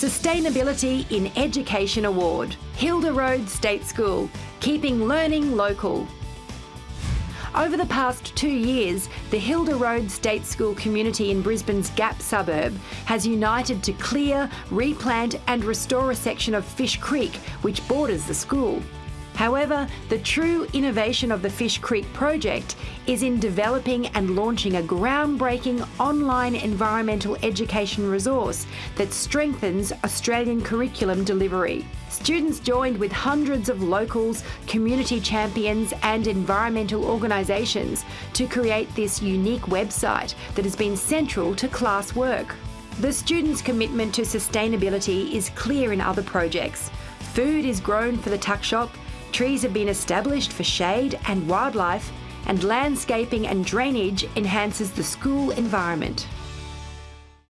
Sustainability in Education Award. Hilder Road State School, keeping learning local. Over the past two years, the Hilder Road State School community in Brisbane's Gap suburb has united to clear, replant and restore a section of Fish Creek which borders the school. However, the true innovation of the Fish Creek project is in developing and launching a groundbreaking online environmental education resource that strengthens Australian curriculum delivery. Students joined with hundreds of locals, community champions and environmental organisations to create this unique website that has been central to class work. The students' commitment to sustainability is clear in other projects. Food is grown for the tuck shop, Trees have been established for shade and wildlife, and landscaping and drainage enhances the school environment.